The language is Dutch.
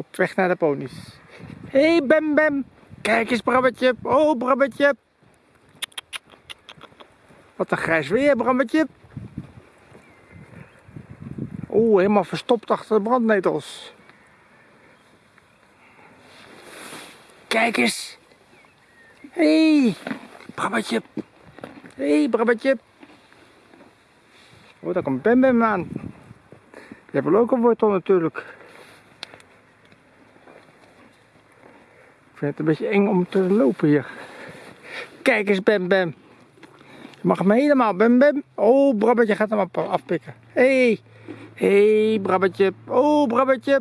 Op weg naar de ponies. Hé, hey, Bem Bem. Kijk eens, Brabbetje. Oh, Brabbetje. Wat een grijs weer, Brabbetje. Oeh, helemaal verstopt achter de brandnetels. Kijk eens. Hé, hey, Brabbetje. Hé, hey, Brabbetje. Oh, daar komt Bem Bem aan. Je hebt wel ook een wortel natuurlijk. Vind het een beetje eng om te lopen hier. Kijk eens, Bem Bem. Je mag hem helemaal, Bem Bem. Oh, Brabbetje gaat hem af- afpikken. Hé, hey. hé, hey, Brabbetje. Oh, Brabbetje.